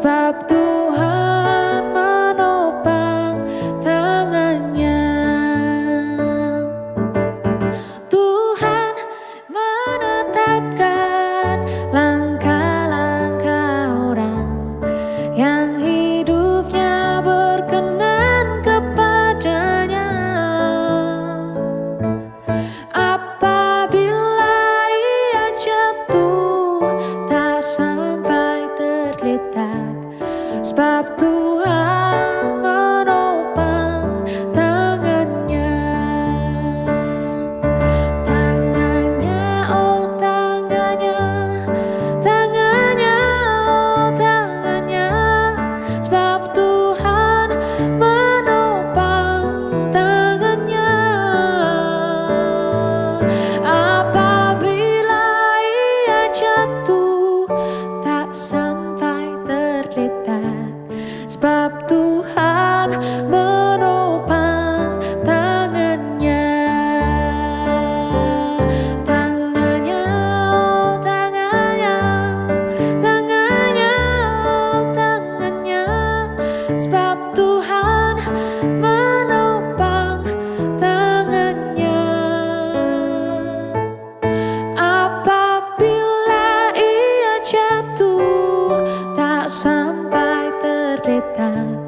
Sebab Tuhan jatuh tak Sebab Tuhan menopang tangannya. Apabila ia jatuh tak sampai terdetak.